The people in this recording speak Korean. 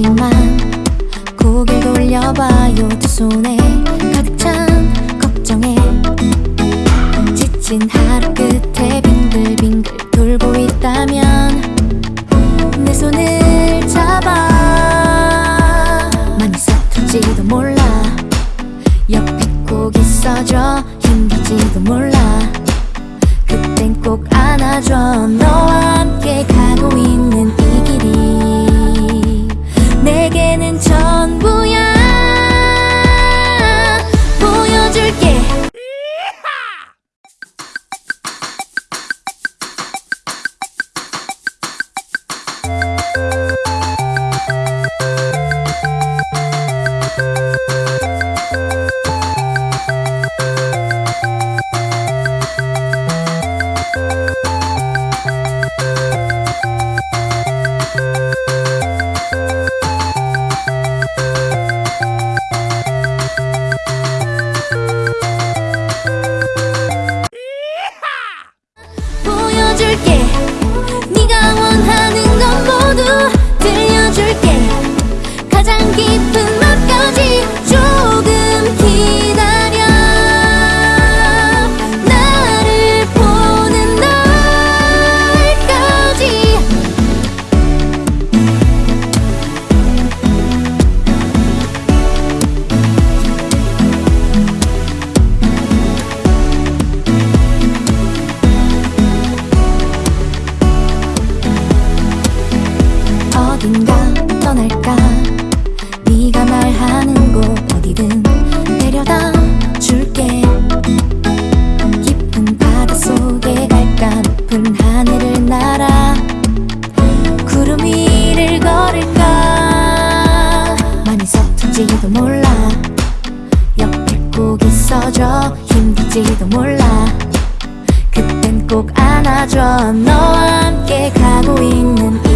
하지만 고개 돌려봐요 두 손에 가득 찬 걱정에 지친 하루 끝에 빙글빙글 돌고 있다면 내 손을 잡아 많이 서툴지도 몰라 옆에 꼭 있어줘 힘들지도 몰라 그땐 꼭 안아줘 너와 보여줄게. 네가 원하는 건 모두 들려줄게. 가장 깊은 어딘가 떠날까? 네가 말하는 곳 어디든 데려다 줄게. 깊은 바다 속에 갈까? 높은 하늘을 날아 구름 위를 걸을까? 많이 서툴지도 몰라. 옆에 꼭 있어줘. 힘들지도 몰라. 그땐 꼭 안아줘. 너와 함께 가고 있는